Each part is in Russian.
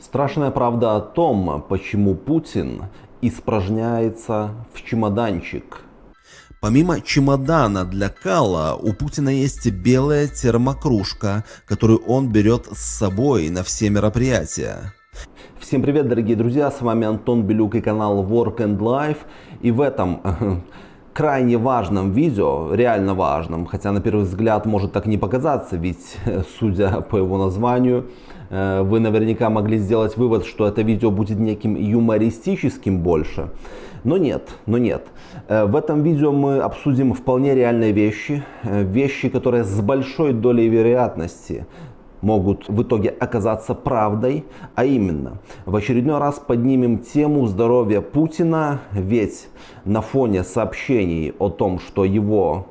Страшная правда о том, почему Путин испражняется в чемоданчик. Помимо чемодана для кала, у Путина есть белая термокружка, которую он берет с собой на все мероприятия. Всем привет, дорогие друзья, с вами Антон Белюк и канал Work and Life. И в этом крайне важном видео, реально важном, хотя на первый взгляд может так не показаться, ведь судя по его названию, вы наверняка могли сделать вывод, что это видео будет неким юмористическим больше. Но нет, но нет. Э, в этом видео мы обсудим вполне реальные вещи, э, вещи, которые с большой долей вероятности могут в итоге оказаться правдой, а именно в очередной раз поднимем тему здоровья Путина, ведь на фоне сообщений о том, что его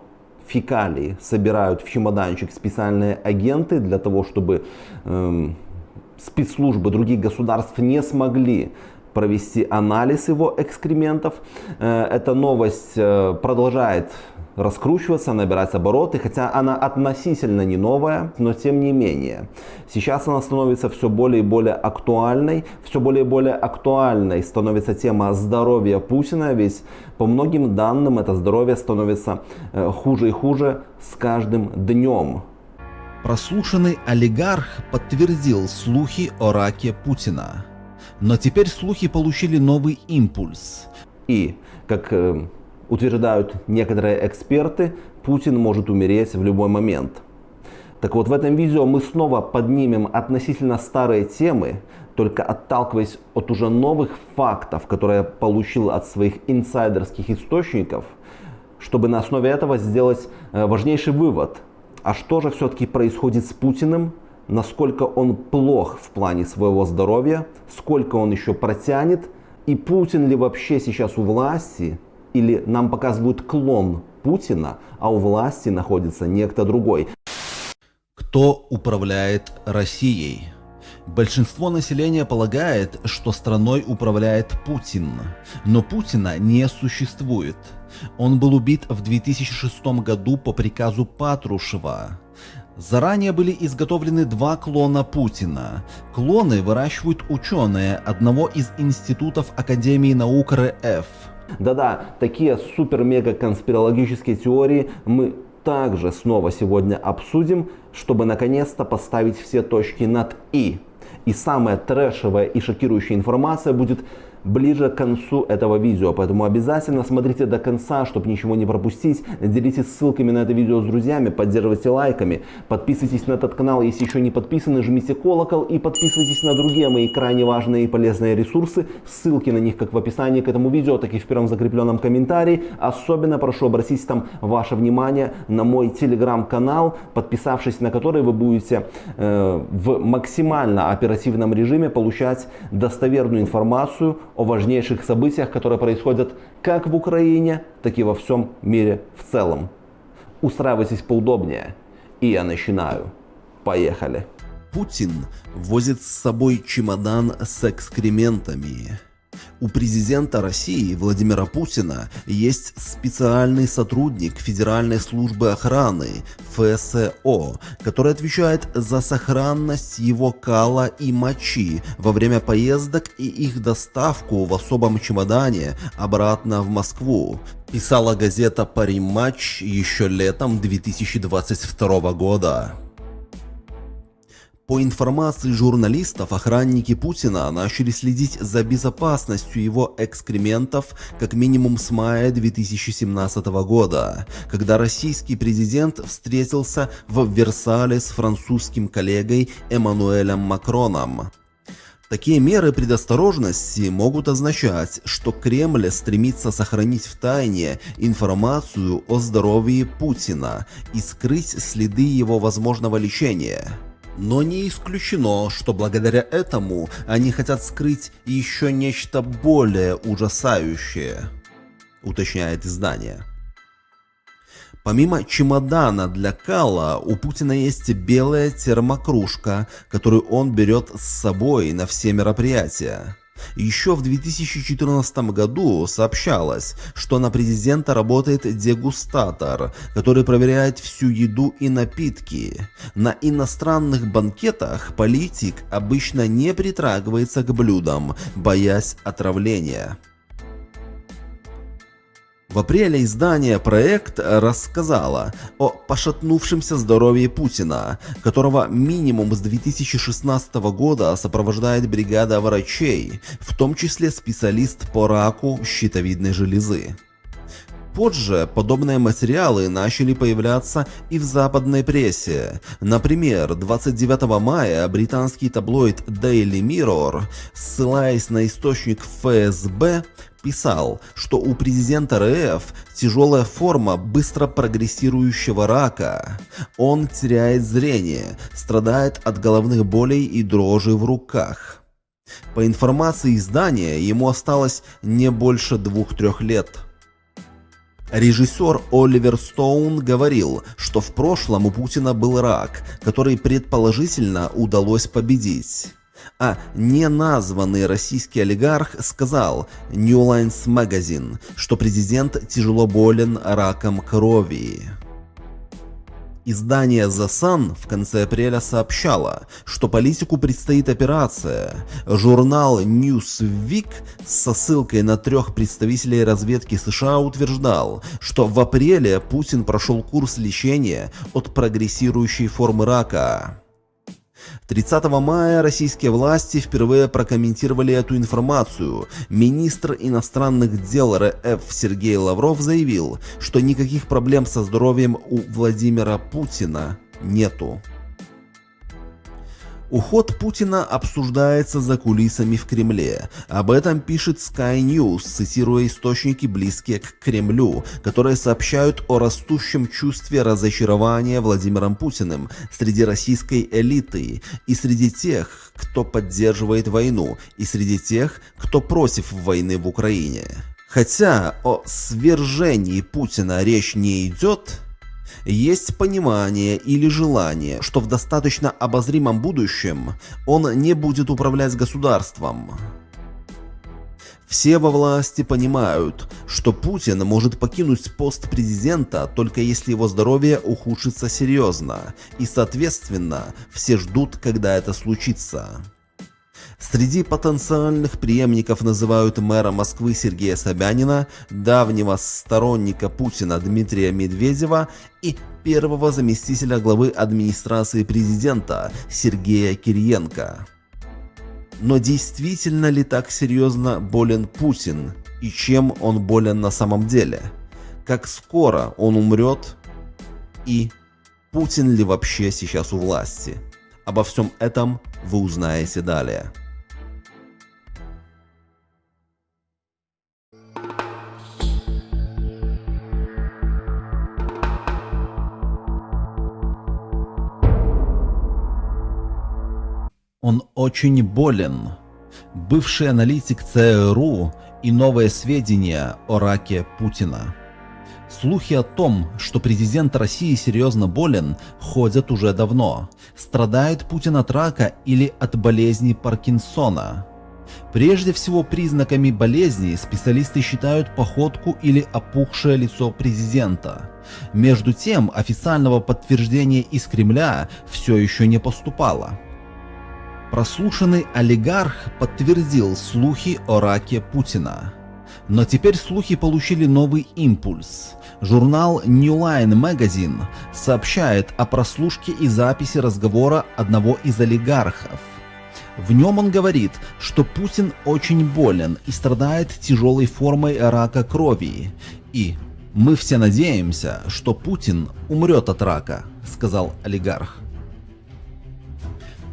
фекалии собирают в чемоданчик специальные агенты для того, чтобы эм, спецслужбы других государств не смогли провести анализ его экскрементов. Э, эта новость э, продолжает раскручиваться, набирать обороты, хотя она относительно не новая, но тем не менее. Сейчас она становится все более и более актуальной, все более и более актуальной становится тема здоровья Путина, ведь по многим данным это здоровье становится э, хуже и хуже с каждым днем. Прослушанный олигарх подтвердил слухи о раке Путина. Но теперь слухи получили новый импульс. И, как э, утверждают некоторые эксперты, Путин может умереть в любой момент. Так вот, в этом видео мы снова поднимем относительно старые темы, только отталкиваясь от уже новых фактов, которые я получил от своих инсайдерских источников, чтобы на основе этого сделать э, важнейший вывод. А что же все-таки происходит с Путиным? Насколько он плох в плане своего здоровья? Сколько он еще протянет? И Путин ли вообще сейчас у власти? или нам показывают клон Путина, а у власти находится некто другой. Кто управляет Россией? Большинство населения полагает, что страной управляет Путин, но Путина не существует. Он был убит в 2006 году по приказу Патрушева. Заранее были изготовлены два клона Путина. Клоны выращивают ученые одного из институтов Академии наук РФ. Да-да, такие супер-мега конспирологические теории мы также снова сегодня обсудим, чтобы наконец-то поставить все точки над «и». И самая трэшевая и шокирующая информация будет ближе к концу этого видео. Поэтому обязательно смотрите до конца, чтобы ничего не пропустить. Делитесь ссылками на это видео с друзьями, поддерживайте лайками. Подписывайтесь на этот канал, если еще не подписаны, жмите колокол и подписывайтесь на другие мои крайне важные и полезные ресурсы. Ссылки на них как в описании к этому видео, так и в первом закрепленном комментарии. Особенно прошу обратить там ваше внимание на мой телеграм-канал, подписавшись на который вы будете э, в максимально оперативном режиме получать достоверную информацию о важнейших событиях, которые происходят как в Украине, так и во всем мире в целом. Устраивайтесь поудобнее. И я начинаю. Поехали. Путин возит с собой чемодан с экскрементами. У президента России Владимира Путина есть специальный сотрудник Федеральной службы охраны ФСО, который отвечает за сохранность его кала и мочи во время поездок и их доставку в особом чемодане обратно в Москву, писала газета «Париматч» еще летом 2022 года. По информации журналистов, охранники Путина начали следить за безопасностью его экскрементов как минимум с мая 2017 года, когда российский президент встретился в Версале с французским коллегой Эммануэлем Макроном. Такие меры предосторожности могут означать, что Кремль стремится сохранить в тайне информацию о здоровье Путина и скрыть следы его возможного лечения. Но не исключено, что благодаря этому они хотят скрыть еще нечто более ужасающее, уточняет издание. Помимо чемодана для кала, у Путина есть белая термокружка, которую он берет с собой на все мероприятия. Еще в 2014 году сообщалось, что на президента работает дегустатор, который проверяет всю еду и напитки. На иностранных банкетах политик обычно не притрагивается к блюдам, боясь отравления. В апреле издание «Проект» рассказало о пошатнувшемся здоровье Путина, которого минимум с 2016 года сопровождает бригада врачей, в том числе специалист по раку щитовидной железы. Позже подобные материалы начали появляться и в западной прессе. Например, 29 мая британский таблоид Daily Mirror, ссылаясь на источник ФСБ, писал, что у президента РФ тяжелая форма быстро прогрессирующего рака. Он теряет зрение, страдает от головных болей и дрожи в руках. По информации издания, ему осталось не больше двух-трех лет. Режиссер Оливер Стоун говорил, что в прошлом у Путина был рак, который предположительно удалось победить а неназванный российский олигарх сказал New Lines Magazine, что президент тяжело болен раком крови. Издание The Sun в конце апреля сообщало, что политику предстоит операция. Журнал Newsweek со ссылкой на трех представителей разведки США утверждал, что в апреле Путин прошел курс лечения от прогрессирующей формы рака. 30 мая российские власти впервые прокомментировали эту информацию. Министр иностранных дел РФ Сергей Лавров заявил, что никаких проблем со здоровьем у Владимира Путина нету. Уход Путина обсуждается за кулисами в Кремле. Об этом пишет Sky News, цитируя источники, близкие к Кремлю, которые сообщают о растущем чувстве разочарования Владимиром Путиным среди российской элиты и среди тех, кто поддерживает войну, и среди тех, кто против войны в Украине. Хотя о свержении Путина речь не идет, есть понимание или желание, что в достаточно обозримом будущем он не будет управлять государством. Все во власти понимают, что Путин может покинуть пост президента только если его здоровье ухудшится серьезно, и соответственно все ждут, когда это случится. Среди потенциальных преемников называют мэра Москвы Сергея Собянина, давнего сторонника Путина Дмитрия Медведева и первого заместителя главы администрации президента Сергея Кириенко. Но действительно ли так серьезно болен Путин и чем он болен на самом деле? Как скоро он умрет и Путин ли вообще сейчас у власти? Обо всем этом вы узнаете далее. Он очень болен. Бывший аналитик ЦРУ и новые сведения о раке Путина. Слухи о том, что президент России серьезно болен, ходят уже давно. Страдает Путин от рака или от болезни Паркинсона. Прежде всего признаками болезни специалисты считают походку или опухшее лицо президента. Между тем официального подтверждения из Кремля все еще не поступало. Прослушанный олигарх подтвердил слухи о раке Путина. Но теперь слухи получили новый импульс. Журнал New Line Magazine сообщает о прослушке и записи разговора одного из олигархов. В нем он говорит, что Путин очень болен и страдает тяжелой формой рака крови. И «Мы все надеемся, что Путин умрет от рака», сказал олигарх.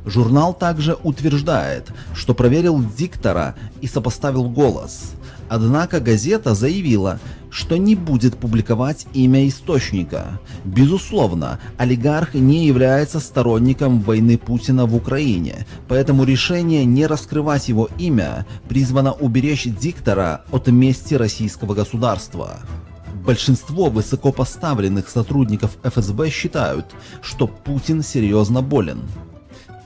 Журнал также утверждает, что проверил диктора и сопоставил голос. Однако газета заявила, что не будет публиковать имя источника. Безусловно, олигарх не является сторонником войны Путина в Украине, поэтому решение не раскрывать его имя призвано уберечь диктора от мести российского государства. Большинство высокопоставленных сотрудников ФСБ считают, что Путин серьезно болен.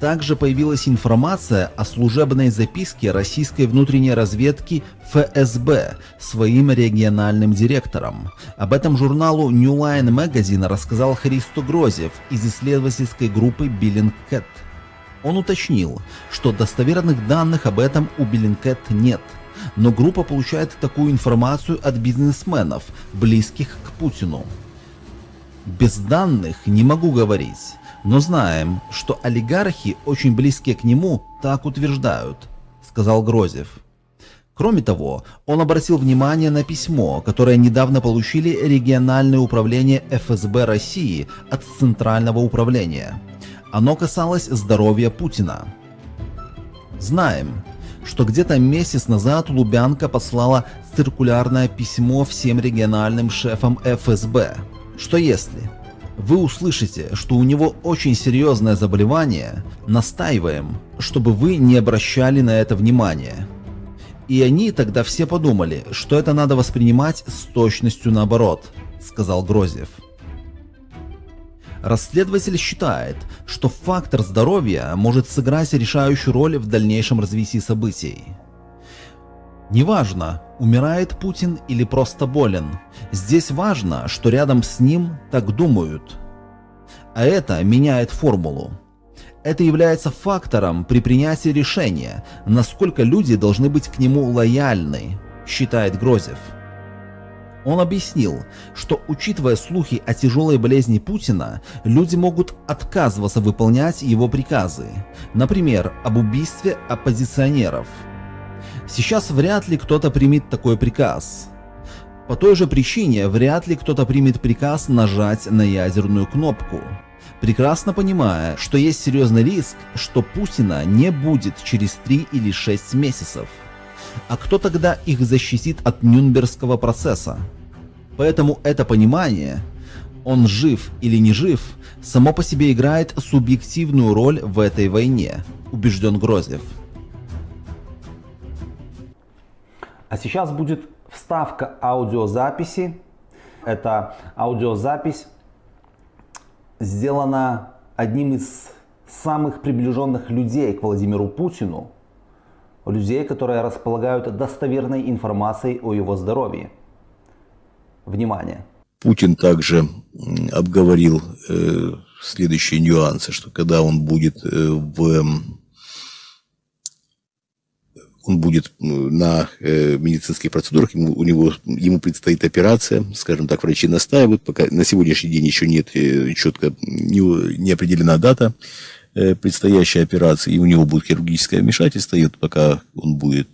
Также появилась информация о служебной записке российской внутренней разведки ФСБ своим региональным директором. Об этом журналу New Line Magazine рассказал Христо Грозев из исследовательской группы Billingcat. Он уточнил, что достоверных данных об этом у Billingcat нет, но группа получает такую информацию от бизнесменов, близких к Путину. Без данных не могу говорить, но знаем, что олигархи, очень близкие к нему, так утверждают, сказал Грозев. Кроме того, он обратил внимание на письмо, которое недавно получили региональное управление ФСБ России от Центрального управления. Оно касалось здоровья Путина. Знаем, что где-то месяц назад Лубянка послала циркулярное письмо всем региональным шефам ФСБ, что если вы услышите, что у него очень серьезное заболевание, настаиваем, чтобы вы не обращали на это внимания. И они тогда все подумали, что это надо воспринимать с точностью наоборот, сказал Грозев. Расследователь считает, что фактор здоровья может сыграть решающую роль в дальнейшем развитии событий. Неважно, умирает Путин или просто болен. Здесь важно, что рядом с ним так думают. А это меняет формулу. Это является фактором при принятии решения, насколько люди должны быть к нему лояльны, считает Грозев. Он объяснил, что учитывая слухи о тяжелой болезни Путина, люди могут отказываться выполнять его приказы, например, об убийстве оппозиционеров – Сейчас вряд ли кто-то примет такой приказ. По той же причине вряд ли кто-то примет приказ нажать на ядерную кнопку, прекрасно понимая, что есть серьезный риск, что Путина не будет через 3 или 6 месяцев. А кто тогда их защитит от Нюнбергского процесса? Поэтому это понимание, он жив или не жив, само по себе играет субъективную роль в этой войне, убежден Грозев. А сейчас будет вставка аудиозаписи. Это аудиозапись сделана одним из самых приближенных людей к Владимиру Путину, людей, которые располагают достоверной информацией о его здоровье. Внимание! Путин также обговорил э, следующие нюансы, что когда он будет э, в он будет на э, медицинских процедурах, ему, у него, ему предстоит операция, скажем так, врачи настаивают, пока на сегодняшний день еще нет э, четко, не, не определена дата э, предстоящей операции, и у него будет хирургическое вмешательство, и вот пока он будет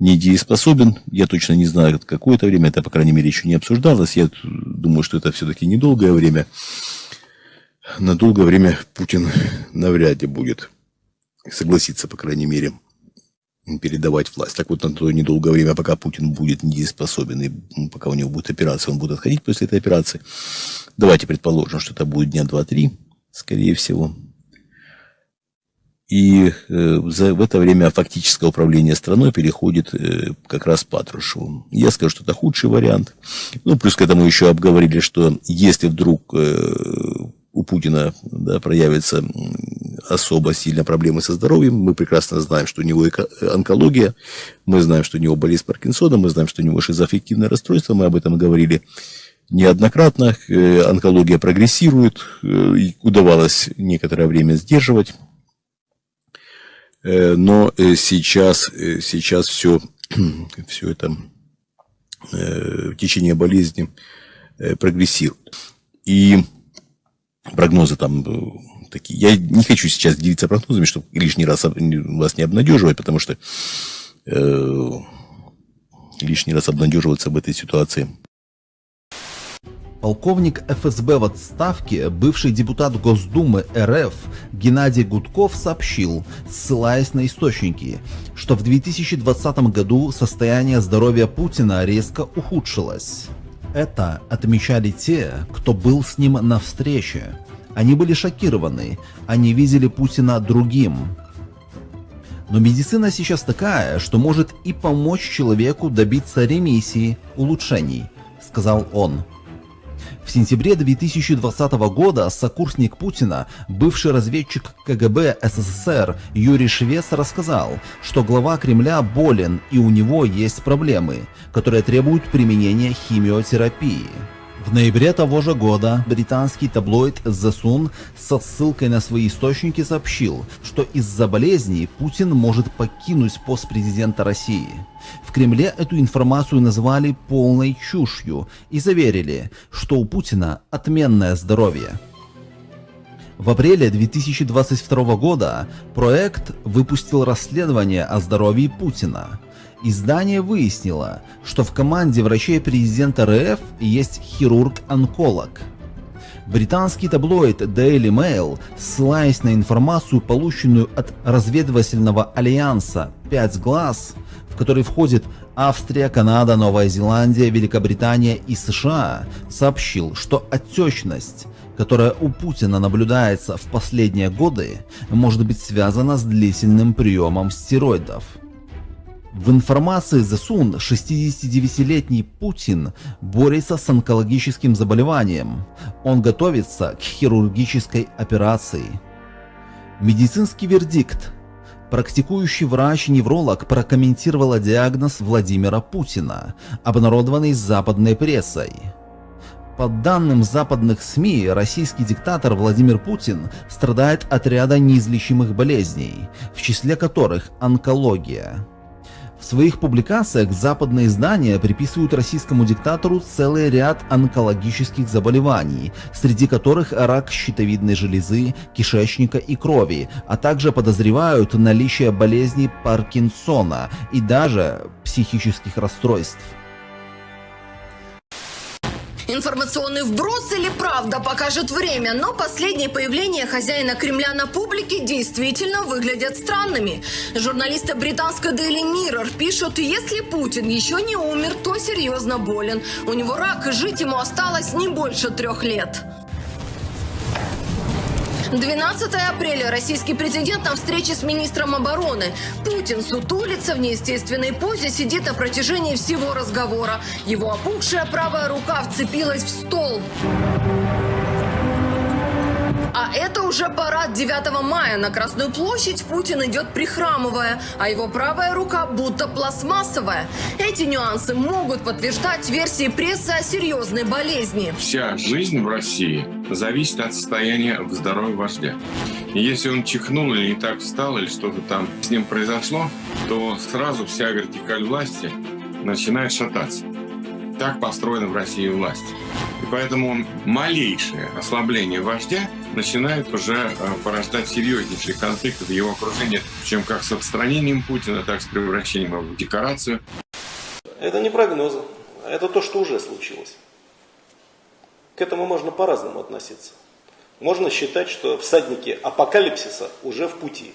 недееспособен, я точно не знаю, какое это время, это, по крайней мере, еще не обсуждалось, я думаю, что это все-таки недолгое время, на долгое время Путин навряд ли будет согласиться, по крайней мере, передавать власть. Так вот, на то недолгое время, пока Путин будет недееспособен, и пока у него будет операция, он будет отходить после этой операции. Давайте предположим, что это будет дня 2-3, скорее всего. И э, за, в это время фактическое управление страной переходит э, как раз Патрушеву. Я скажу, что это худший вариант. Ну, плюс к этому еще обговорили, что если вдруг э, у Путина да, проявится особо сильно проблемы со здоровьем. Мы прекрасно знаем, что у него онкология, мы знаем, что у него болезнь Паркинсона, мы знаем, что у него шизоаффективное расстройство, мы об этом говорили неоднократно. Э, онкология прогрессирует, э, удавалось некоторое время сдерживать. Э, но сейчас, сейчас все, все это течение болезни прогрессирует. И прогнозы там такие. Я не хочу сейчас делиться прогнозами, чтобы лишний раз вас не обнадеживать, потому что э, лишний раз обнадеживаться об этой ситуации. Полковник ФСБ в отставке, бывший депутат Госдумы РФ Геннадий Гудков сообщил, ссылаясь на источники, что в 2020 году состояние здоровья Путина резко ухудшилось. Это отмечали те, кто был с ним на встрече. Они были шокированы, они видели Путина другим. Но медицина сейчас такая, что может и помочь человеку добиться ремиссии, улучшений, сказал он. В сентябре 2020 года сокурсник Путина, бывший разведчик КГБ СССР Юрий Швец рассказал, что глава Кремля болен и у него есть проблемы, которые требуют применения химиотерапии. В ноябре того же года британский таблоид The Sun со ссылкой на свои источники сообщил, что из-за болезни Путин может покинуть пост президента России. В Кремле эту информацию назвали полной чушью и заверили, что у Путина отменное здоровье. В апреле 2022 года проект выпустил расследование о здоровье Путина. Издание выяснило, что в команде врачей президента РФ есть хирург-онколог. Британский таблоид Daily Mail, ссылаясь на информацию, полученную от разведывательного альянса «Пять глаз», в который входит Австрия, Канада, Новая Зеландия, Великобритания и США, сообщил, что отечность, которая у Путина наблюдается в последние годы, может быть связана с длительным приемом стероидов. В информации The Sun 69-летний Путин борется с онкологическим заболеванием. Он готовится к хирургической операции. Медицинский вердикт. Практикующий врач-невролог прокомментировала диагноз Владимира Путина, обнародованный западной прессой. По данным западных СМИ, российский диктатор Владимир Путин страдает от ряда неизлечимых болезней, в числе которых онкология. В своих публикациях западные издания приписывают российскому диктатору целый ряд онкологических заболеваний, среди которых рак щитовидной железы, кишечника и крови, а также подозревают наличие болезни Паркинсона и даже психических расстройств. Информационный вброс или правда покажет время, но последние появления хозяина Кремля на публике действительно выглядят странными. Журналисты британской Daily Mirror пишут, если Путин еще не умер, то серьезно болен. У него рак, и жить ему осталось не больше трех лет. 12 апреля российский президент на встрече с министром обороны. Путин сутулится в неестественной позе, сидит на протяжении всего разговора. Его опухшая правая рука вцепилась в стол. А это уже парад 9 мая. На Красную площадь Путин идет прихрамывая, а его правая рука будто пластмассовая. Эти нюансы могут подтверждать версии прессы о серьезной болезни. Вся жизнь в России зависит от состояния здоровья вождя. И если он чихнул или не так встал, или что-то там с ним произошло, то сразу вся вертикаль власти начинает шататься. Так построена в России власть. И поэтому малейшее ослабление вождя начинает уже э, порождать серьезнейшие конфликты в его окружении, чем как с отстранением Путина, так и с превращением его в декорацию. Это не прогнозы, это то, что уже случилось. К этому можно по-разному относиться. Можно считать, что всадники апокалипсиса уже в пути.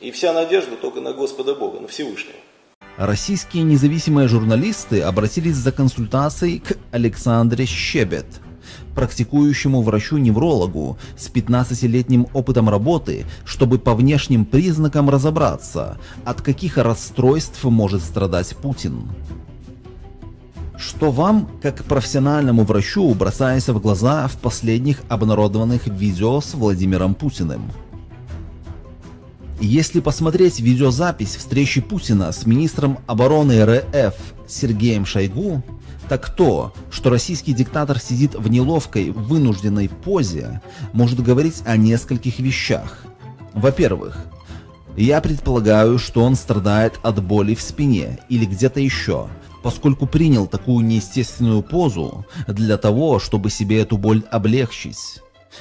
И вся надежда только на Господа Бога, на Всевышнего. Российские независимые журналисты обратились за консультацией к Александре Щебет, практикующему врачу-неврологу с 15-летним опытом работы, чтобы по внешним признакам разобраться, от каких расстройств может страдать Путин. Что вам, как профессиональному врачу, бросается в глаза в последних обнародованных видео с Владимиром Путиным? Если посмотреть видеозапись встречи Путина с министром обороны РФ Сергеем Шойгу, так то, что российский диктатор сидит в неловкой, вынужденной позе, может говорить о нескольких вещах. Во-первых, я предполагаю, что он страдает от боли в спине или где-то еще, поскольку принял такую неестественную позу для того, чтобы себе эту боль облегчить.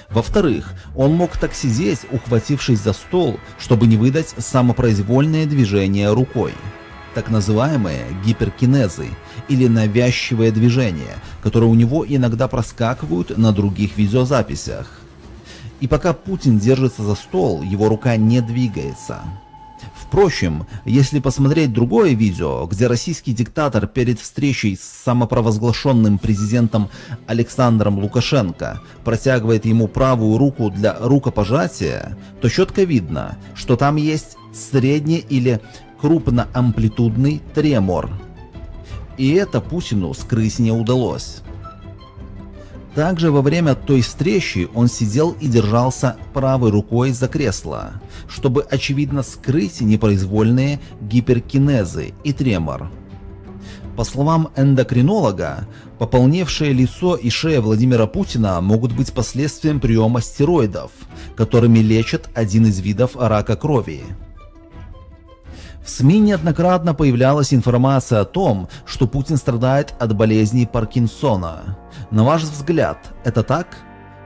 Во-вторых, он мог так сидеть, ухватившись за стол, чтобы не выдать самопроизвольное движение рукой. Так называемые гиперкинезы или навязчивые движения, которые у него иногда проскакивают на других видеозаписях. И пока Путин держится за стол, его рука не двигается. Впрочем, если посмотреть другое видео, где российский диктатор перед встречей с самопровозглашенным президентом Александром Лукашенко протягивает ему правую руку для рукопожатия, то четко видно, что там есть средний или крупноамплитудный тремор. И это Путину скрыть не удалось. Также во время той встречи он сидел и держался правой рукой за кресло, чтобы очевидно скрыть непроизвольные гиперкинезы и тремор. По словам эндокринолога, пополневшее лицо и шея Владимира Путина могут быть последствием приема стероидов, которыми лечат один из видов рака крови. В СМИ неоднократно появлялась информация о том, что Путин страдает от болезни Паркинсона. На ваш взгляд, это так?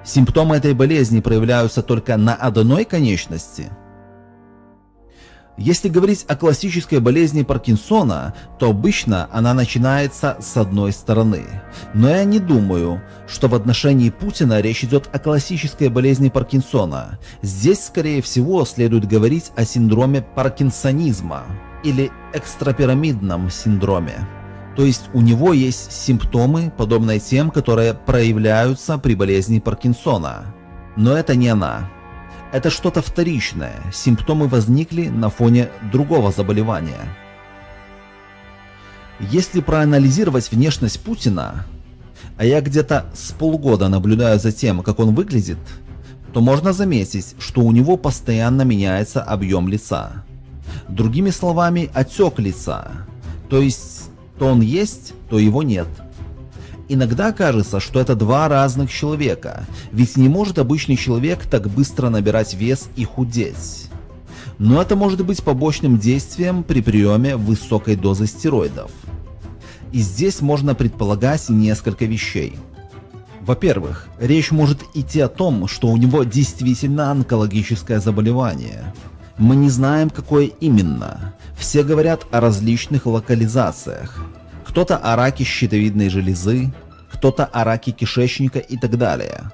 Симптомы этой болезни проявляются только на одной конечности? Если говорить о классической болезни Паркинсона, то обычно она начинается с одной стороны. Но я не думаю, что в отношении Путина речь идет о классической болезни Паркинсона. Здесь, скорее всего, следует говорить о синдроме паркинсонизма или экстрапирамидном синдроме. То есть у него есть симптомы, подобные тем, которые проявляются при болезни Паркинсона. Но это не она. Это что-то вторичное, симптомы возникли на фоне другого заболевания. Если проанализировать внешность Путина, а я где-то с полгода наблюдаю за тем, как он выглядит, то можно заметить, что у него постоянно меняется объем лица. Другими словами, отек лица. То есть, то он есть, то его нет. Иногда кажется, что это два разных человека, ведь не может обычный человек так быстро набирать вес и худеть. Но это может быть побочным действием при приеме высокой дозы стероидов. И здесь можно предполагать несколько вещей. Во-первых, речь может идти о том, что у него действительно онкологическое заболевание. Мы не знаем, какое именно. Все говорят о различных локализациях кто-то о раке щитовидной железы, кто-то о раке кишечника и так далее.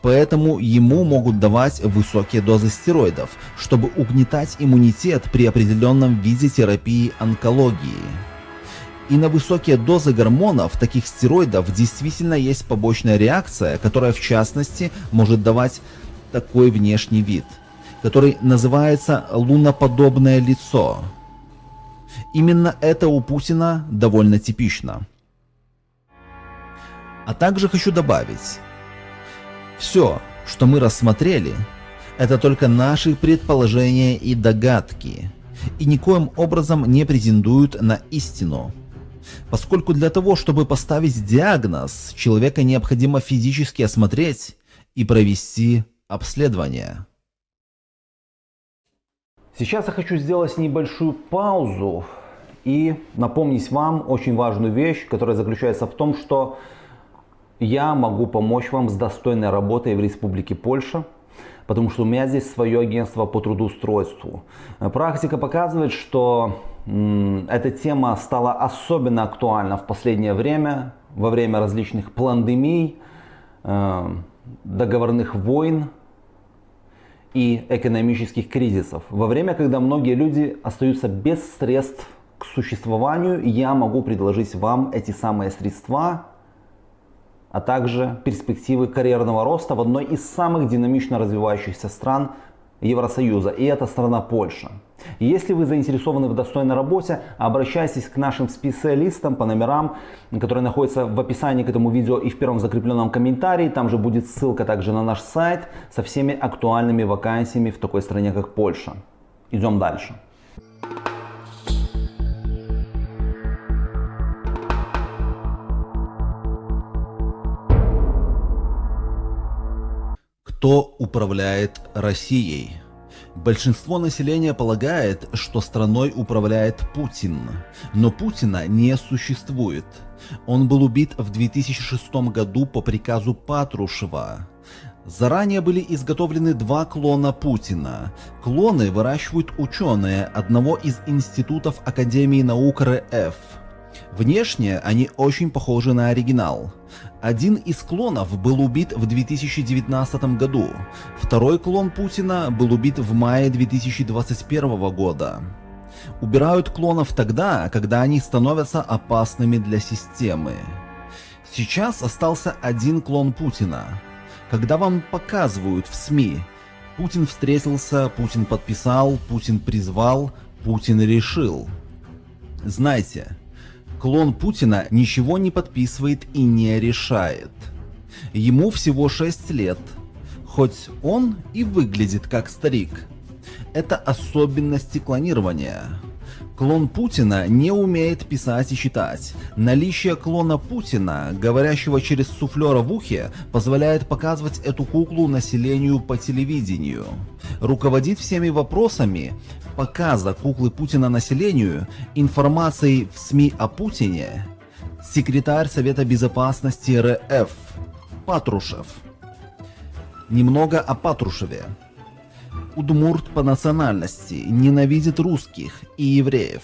Поэтому ему могут давать высокие дозы стероидов, чтобы угнетать иммунитет при определенном виде терапии онкологии. И на высокие дозы гормонов, таких стероидов, действительно есть побочная реакция, которая в частности может давать такой внешний вид, который называется луноподобное лицо. Именно это у Путина довольно типично. А также хочу добавить, все, что мы рассмотрели, это только наши предположения и догадки, и никоим образом не претендуют на истину. Поскольку для того, чтобы поставить диагноз, человека необходимо физически осмотреть и провести обследование. Сейчас я хочу сделать небольшую паузу и напомнить вам очень важную вещь, которая заключается в том, что я могу помочь вам с достойной работой в Республике Польша, потому что у меня здесь свое агентство по трудоустройству. Практика показывает, что эта тема стала особенно актуальна в последнее время, во время различных пандемий, э, договорных войн, и экономических кризисов. Во время, когда многие люди остаются без средств к существованию, я могу предложить вам эти самые средства, а также перспективы карьерного роста в одной из самых динамично развивающихся стран Евросоюза, и это страна Польша. Если вы заинтересованы в достойной работе, обращайтесь к нашим специалистам по номерам, которые находятся в описании к этому видео и в первом закрепленном комментарии. Там же будет ссылка также на наш сайт со всеми актуальными вакансиями в такой стране, как Польша. Идем дальше. Кто управляет Россией? Большинство населения полагает, что страной управляет Путин, но Путина не существует. Он был убит в 2006 году по приказу Патрушева. Заранее были изготовлены два клона Путина. Клоны выращивают ученые одного из институтов Академии наук РФ. Внешне они очень похожи на оригинал. Один из клонов был убит в 2019 году, второй клон Путина был убит в мае 2021 года. Убирают клонов тогда, когда они становятся опасными для системы. Сейчас остался один клон Путина. Когда вам показывают в СМИ, Путин встретился, Путин подписал, Путин призвал, Путин решил. Знайте, Клон Путина ничего не подписывает и не решает. Ему всего 6 лет, хоть он и выглядит как старик. Это особенности клонирования. Клон Путина не умеет писать и читать. Наличие клона Путина, говорящего через суфлера в ухе, позволяет показывать эту куклу населению по телевидению. Руководит всеми вопросами показа куклы Путина населению, информацией в СМИ о Путине, секретарь Совета Безопасности РФ Патрушев. Немного о Патрушеве. Удмурт по национальности, ненавидит русских и евреев.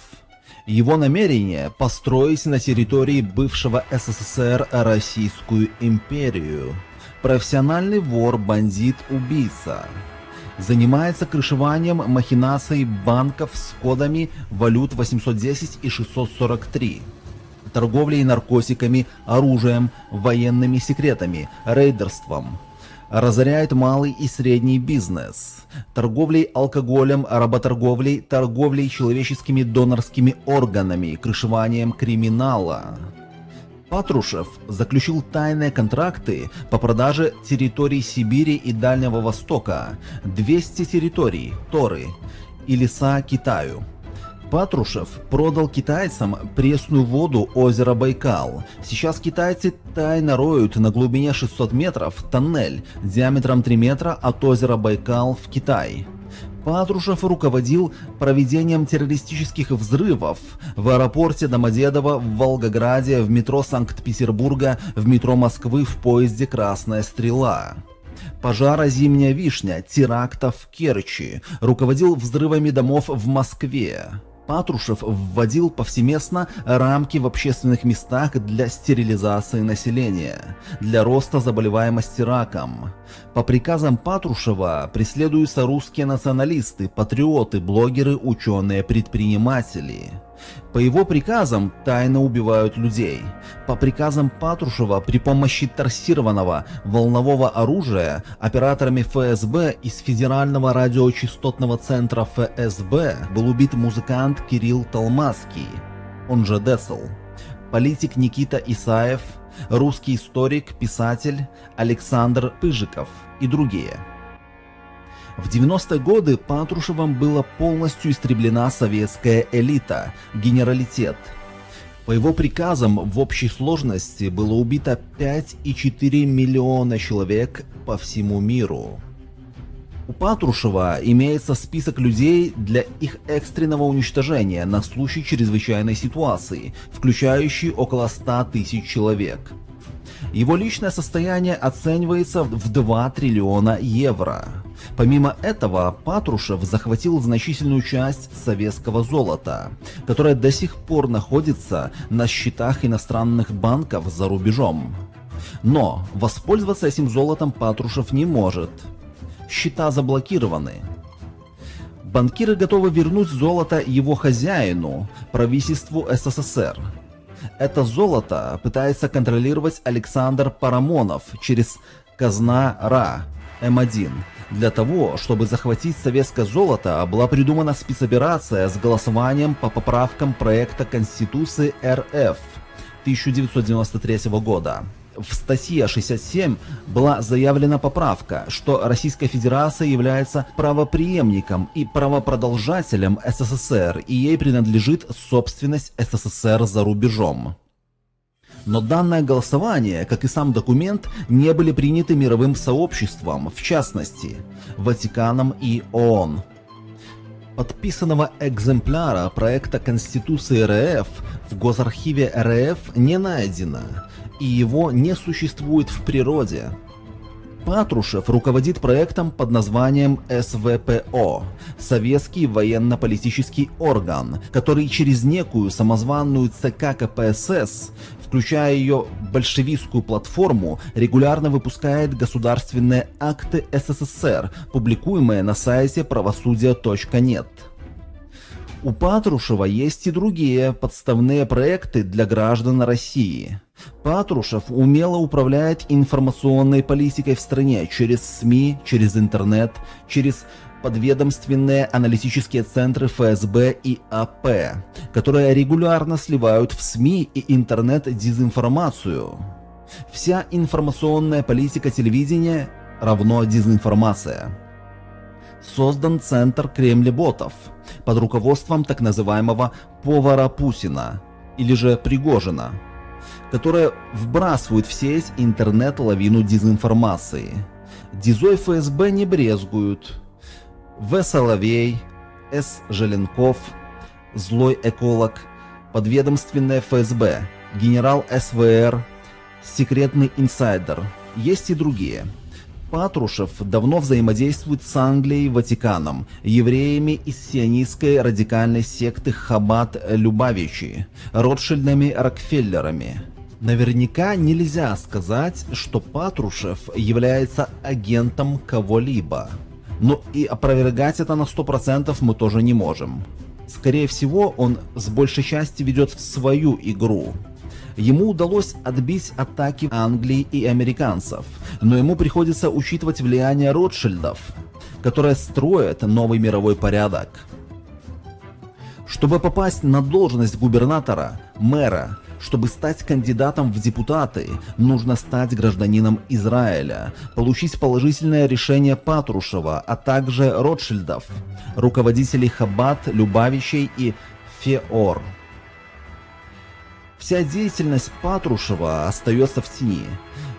Его намерение – построить на территории бывшего СССР Российскую империю. Профессиональный вор, бандит, убийца. Занимается крышеванием махинаций банков с кодами валют 810 и 643 торговлей наркотиками, оружием, военными секретами, рейдерством, разоряет малый и средний бизнес, торговлей алкоголем, работорговлей, торговлей человеческими донорскими органами, крышеванием криминала. Патрушев заключил тайные контракты по продаже территорий Сибири и Дальнего Востока, 200 территорий, Торы и леса Китаю. Патрушев продал китайцам пресную воду озера Байкал. Сейчас китайцы тайно роют на глубине 600 метров тоннель диаметром 3 метра от озера Байкал в Китай. Патрушев руководил проведением террористических взрывов в аэропорте Домодедово, в Волгограде, в метро Санкт-Петербурга, в метро Москвы в поезде «Красная стрела» пожара «Зимняя вишня», теракта в Керчи, руководил взрывами домов в Москве. Патрушев вводил повсеместно рамки в общественных местах для стерилизации населения, для роста заболеваемости раком. По приказам Патрушева преследуются русские националисты, патриоты, блогеры, ученые, предприниматели. По его приказам тайно убивают людей. По приказам Патрушева при помощи торсированного волнового оружия операторами ФСБ из Федерального радиочастотного центра ФСБ был убит музыкант Кирилл Толмацкий, он же Десл, политик Никита Исаев, русский историк, писатель Александр Пыжиков и другие. В 90-е годы Патрушевым была полностью истреблена советская элита, генералитет. По его приказам в общей сложности было убито 5,4 миллиона человек по всему миру. У Патрушева имеется список людей для их экстренного уничтожения на случай чрезвычайной ситуации, включающий около 100 тысяч человек. Его личное состояние оценивается в 2 триллиона евро. Помимо этого, Патрушев захватил значительную часть советского золота, которое до сих пор находится на счетах иностранных банков за рубежом. Но воспользоваться этим золотом Патрушев не может. Счета заблокированы. Банкиры готовы вернуть золото его хозяину, правительству СССР. Это золото пытается контролировать Александр Парамонов через казна РА М1 для того, чтобы захватить советское золото, была придумана спецоперация с голосованием по поправкам проекта Конституции РФ 1993 года. В статье 67 была заявлена поправка, что Российская Федерация является правоприемником и правопродолжателем СССР, и ей принадлежит собственность СССР за рубежом. Но данное голосование, как и сам документ, не были приняты мировым сообществом, в частности, Ватиканом и ООН. Подписанного экземпляра проекта Конституции РФ в Госархиве РФ не найдено, и его не существует в природе. Патрушев руководит проектом под названием СВПО – Советский военно-политический орган, который через некую самозванную ЦК КПСС включая ее большевистскую платформу, регулярно выпускает государственные акты СССР, публикуемые на сайте правосудия.нет. У Патрушева есть и другие подставные проекты для граждан России. Патрушев умело управляет информационной политикой в стране через СМИ, через интернет, через подведомственные аналитические центры ФСБ и АП, которые регулярно сливают в СМИ и интернет дезинформацию. Вся информационная политика телевидения равно дезинформация. Создан Центр Кремлеботов под руководством так называемого «повара Путина» или же Пригожина, которая вбрасывает в сеть интернет-лавину дезинформации. Дизой ФСБ не брезгуют. В. Соловей, С. Желенков, злой эколог, подведомственное ФСБ, генерал СВР, секретный инсайдер. Есть и другие. Патрушев давно взаимодействует с Англией, Ватиканом, евреями из сионистской радикальной секты Хаббат Любавичи, Ротшильдами Рокфеллерами. Наверняка нельзя сказать, что Патрушев является агентом кого-либо. Но и опровергать это на 100% мы тоже не можем. Скорее всего, он с большей части ведет в свою игру. Ему удалось отбить атаки Англии и американцев, но ему приходится учитывать влияние Ротшильдов, которые строят новый мировой порядок. Чтобы попасть на должность губернатора, мэра, чтобы стать кандидатом в депутаты, нужно стать гражданином Израиля, получить положительное решение Патрушева, а также Ротшильдов, руководителей Хаббат, Любавичей и Феор. Вся деятельность Патрушева остается в тени.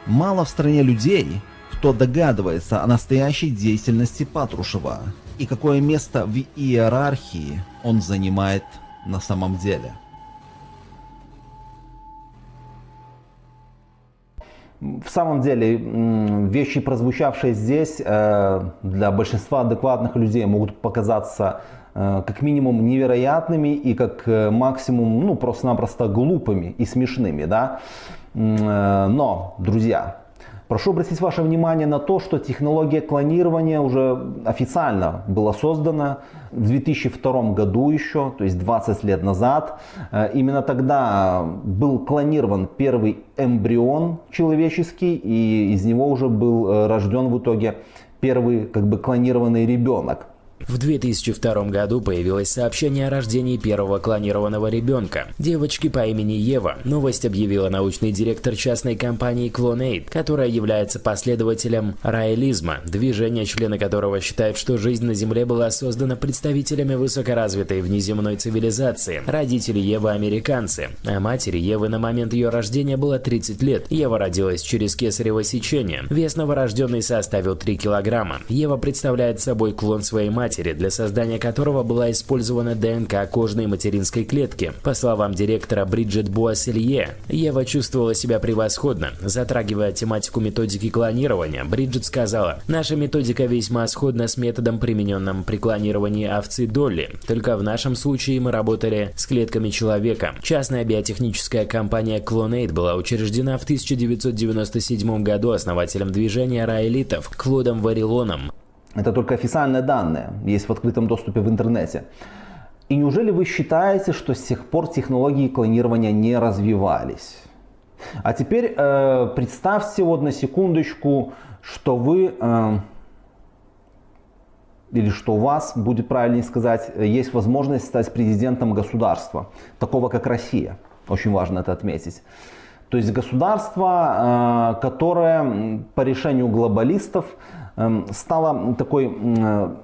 Мало в стране людей, кто догадывается о настоящей деятельности Патрушева и какое место в иерархии он занимает на самом деле. В самом деле, вещи, прозвучавшие здесь, э, для большинства адекватных людей могут показаться э, как минимум невероятными и как э, максимум, ну, просто-напросто глупыми и смешными, да. Но, друзья, Прошу обратить ваше внимание на то, что технология клонирования уже официально была создана в 2002 году еще, то есть 20 лет назад. Э, именно тогда был клонирован первый эмбрион человеческий, и из него уже был э, рожден в итоге первый как бы клонированный ребенок. В 2002 году появилось сообщение о рождении первого клонированного ребенка, девочки по имени Ева. Новость объявила научный директор частной компании Clonate, которая является последователем раэлизма, движения, члены которого считают, что жизнь на Земле была создана представителями высокоразвитой внеземной цивилизации. Родители Евы американцы, а матери Евы на момент ее рождения было 30 лет. Ева родилась через кесарево сечение. Вес новорожденной составил 3 килограмма. Ева представляет собой клон своей матери, матери, для создания которого была использована ДНК кожной материнской клетки. По словам директора Бриджит Буасселье, Ева чувствовала себя превосходно. Затрагивая тематику методики клонирования, Бриджит сказала, «Наша методика весьма сходна с методом, примененным при клонировании овцы Долли, только в нашем случае мы работали с клетками человека». Частная биотехническая компания Clonate была учреждена в 1997 году основателем движения раэлитов Клодом Варилоном. Это только официальные данные, есть в открытом доступе в интернете. И неужели вы считаете, что с тех пор технологии клонирования не развивались? А теперь э, представьте вот на секундочку, что вы, э, или что у вас, будет правильнее сказать, есть возможность стать президентом государства, такого как Россия. Очень важно это отметить. То есть государство, э, которое по решению глобалистов стала такой э,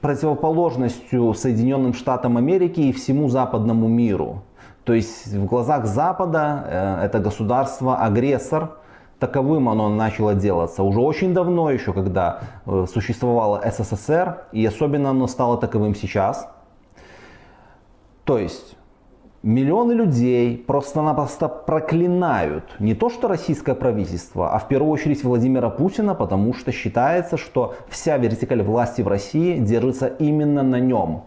противоположностью Соединенным Штатам Америки и всему западному миру. То есть в глазах Запада э, это государство агрессор, таковым оно начало делаться уже очень давно, еще когда э, существовало СССР, и особенно оно стало таковым сейчас. То есть Миллионы людей просто-напросто проклинают не то что российское правительство, а в первую очередь Владимира Путина, потому что считается, что вся вертикаль власти в России держится именно на нем.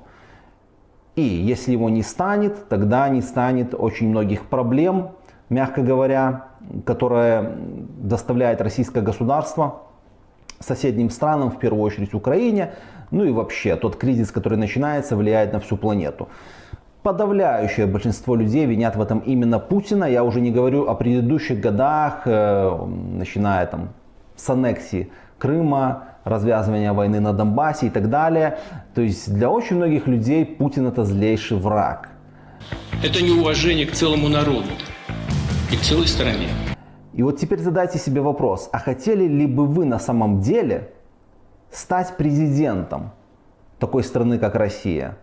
И если его не станет, тогда не станет очень многих проблем, мягко говоря, которые доставляет российское государство соседним странам, в первую очередь Украине, ну и вообще тот кризис, который начинается, влияет на всю планету подавляющее большинство людей винят в этом именно Путина. Я уже не говорю о предыдущих годах, э, начиная там с аннексии Крыма, развязывания войны на Донбассе и так далее. То есть для очень многих людей Путин это злейший враг. Это неуважение к целому народу и к целой стране. И вот теперь задайте себе вопрос, а хотели ли бы вы на самом деле стать президентом такой страны, как Россия,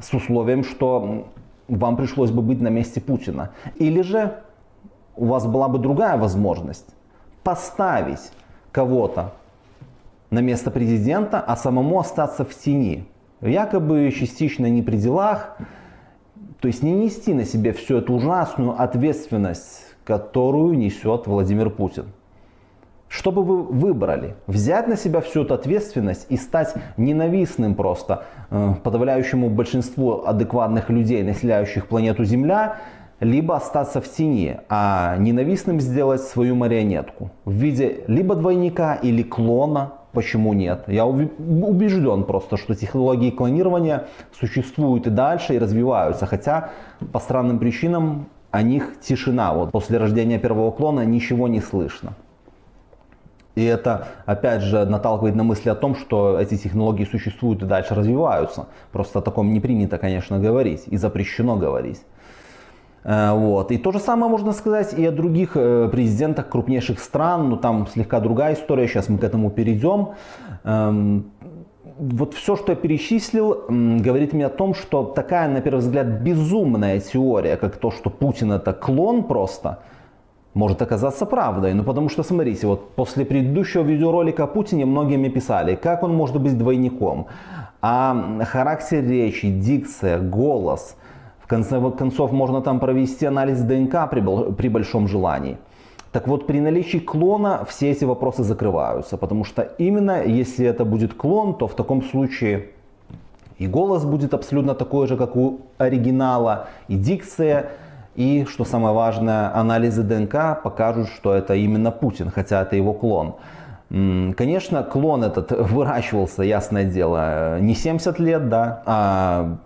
с условием, что вам пришлось бы быть на месте Путина? Или же у вас была бы другая возможность поставить кого-то на место президента, а самому остаться в тени, якобы частично не при делах, то есть не нести на себе всю эту ужасную ответственность которую несет Владимир Путин. Что бы вы выбрали? Взять на себя всю эту ответственность и стать ненавистным просто э, подавляющему большинству адекватных людей, населяющих планету Земля, либо остаться в тени, а ненавистным сделать свою марионетку в виде либо двойника или клона, почему нет. Я убежден просто, что технологии клонирования существуют и дальше, и развиваются, хотя по странным причинам о них тишина. Вот после рождения первого клона ничего не слышно. И это, опять же, наталкивает на мысли о том, что эти технологии существуют и дальше развиваются. Просто о таком не принято, конечно, говорить и запрещено говорить. Э, вот. И то же самое можно сказать и о других э, президентах крупнейших стран, но ну, там слегка другая история, сейчас мы к этому перейдем. Эм, вот все, что я перечислил, говорит мне о том, что такая, на первый взгляд, безумная теория, как то, что Путин это клон просто, может оказаться правдой. Ну потому что, смотрите, вот после предыдущего видеоролика о Путине многие мне писали, как он может быть двойником. А характер речи, дикция, голос, в конце концов можно там провести анализ ДНК при, при большом желании. Так вот, при наличии клона все эти вопросы закрываются, потому что именно если это будет клон, то в таком случае и голос будет абсолютно такой же, как у оригинала, и дикция, и, что самое важное, анализы ДНК покажут, что это именно Путин, хотя это его клон. Конечно, клон этот выращивался, ясное дело, не 70 лет, да, а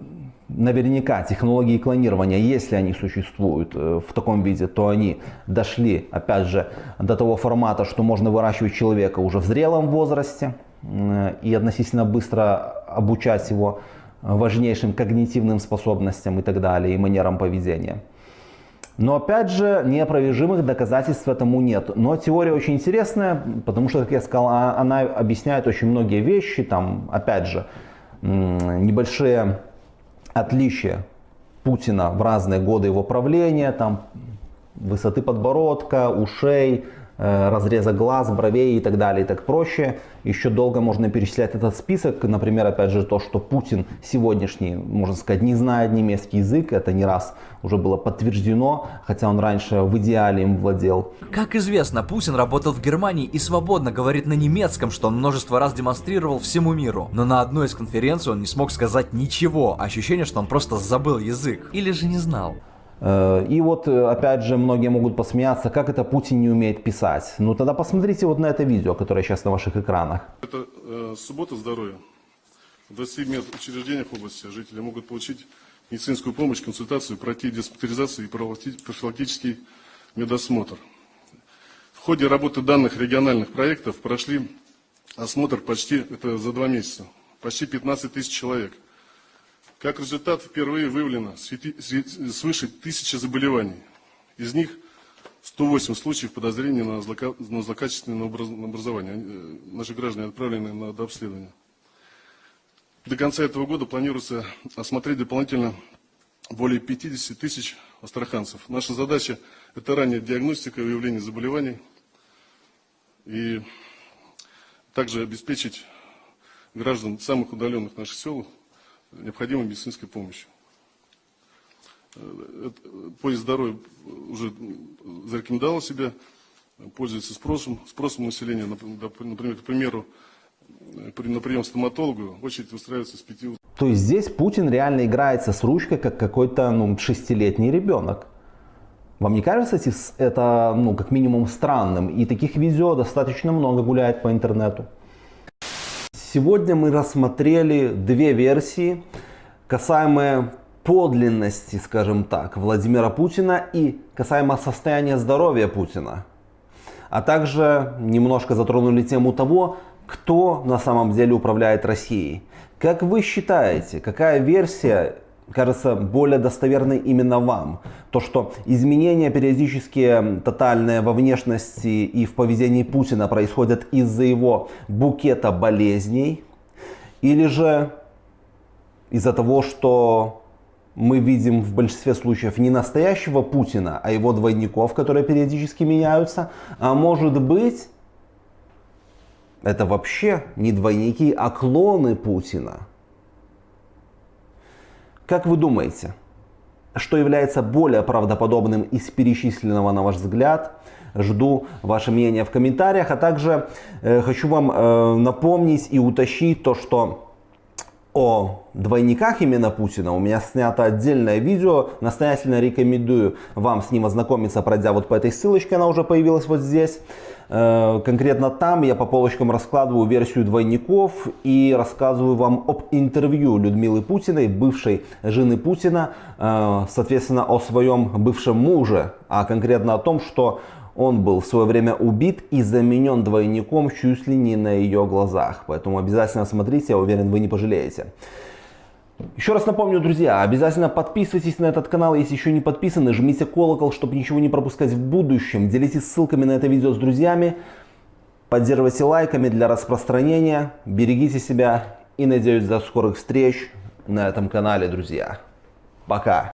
наверняка технологии клонирования, если они существуют э, в таком виде, то они дошли, опять же, до того формата, что можно выращивать человека уже в зрелом возрасте и относительно быстро обучать его важнейшим когнитивным способностям и так далее, и манерам поведения. Но опять же, неопровержимых доказательств этому нет. Но теория очень интересная, потому что, как я сказал, а, она объясняет очень многие вещи. Там, опять же, небольшие отличия Путина в разные годы его правления, там высоты подбородка, ушей, разреза глаз, бровей и так далее и так проще. Еще долго можно перечислять этот список. Например, опять же, то, что Путин сегодняшний, можно сказать, не знает немецкий язык. Это не раз уже было подтверждено, хотя он раньше в идеале им владел. Как известно, Путин работал в Германии и свободно говорит на немецком, что он множество раз демонстрировал всему миру. Но на одной из конференций он не смог сказать ничего. Ощущение, что он просто забыл язык. Или же не знал. Э, и вот, э, опять же, многие могут посмеяться, как это Путин не умеет писать. Ну тогда посмотрите вот на это видео, которое сейчас на ваших экранах. Это э, суббота здоровья. В 20 медучреждениях области жители могут получить медицинскую помощь, консультацию, пройти диспансеризацию и профилактический медосмотр. В ходе работы данных региональных проектов прошли осмотр почти, это за два месяца, почти 15 тысяч человек. Как результат, впервые выявлено свыше тысячи заболеваний. Из них 108 случаев подозрения на, злокачественное образование. Э, наши граждане отправлены на дообследование. До конца этого года планируется осмотреть дополнительно более 50 тысяч астраханцев. Наша задача – это ранняя диагностика и выявление заболеваний и также обеспечить граждан самых удаленных наших сел необходимой медицинской помощью. Э, поезд здоровья уже зарекомендовал себя, пользуется спросом, спросом населения. Например, к примеру, на прием стоматологу очередь устраивается с пяти. То есть здесь Путин реально играется с ручкой, как какой-то ну, шестилетний ребенок. Вам не кажется это ну, как минимум странным? И таких видео достаточно много гуляет по интернету. Сегодня мы рассмотрели две версии, касаемые подлинности, скажем так, Владимира Путина и касаемо состояния здоровья Путина. А также немножко затронули тему того, кто на самом деле управляет Россией. Как вы считаете, какая версия кажется более достоверной именно вам. То, что изменения периодически тотальные во внешности и в поведении Путина происходят из-за его букета болезней, или же из-за того, что мы видим в большинстве случаев не настоящего Путина, а его двойников, которые периодически меняются, а может быть, это вообще не двойники, а клоны Путина. Как вы думаете, что является более правдоподобным из перечисленного на ваш взгляд? Жду ваше мнение в комментариях, а также э, хочу вам э, напомнить и уточнить то, что о двойниках именно Путина у меня снято отдельное видео. Настоятельно рекомендую вам с ним ознакомиться, пройдя вот по этой ссылочке, она уже появилась вот здесь. Э, конкретно там я по полочкам раскладываю версию двойников и рассказываю вам об интервью Людмилы Путиной, бывшей жены Путина, э, соответственно о своем бывшем муже, а конкретно о том, что он был в свое время убит и заменен двойником чуть ли не на ее глазах. Поэтому обязательно смотрите, я уверен, вы не пожалеете. Еще раз напомню, друзья, обязательно подписывайтесь на этот канал, если еще не подписаны, жмите колокол, чтобы ничего не пропускать в будущем, делитесь ссылками на это видео с друзьями, поддерживайте лайками для распространения, берегите себя и надеюсь до скорых встреч на этом канале, друзья. Пока!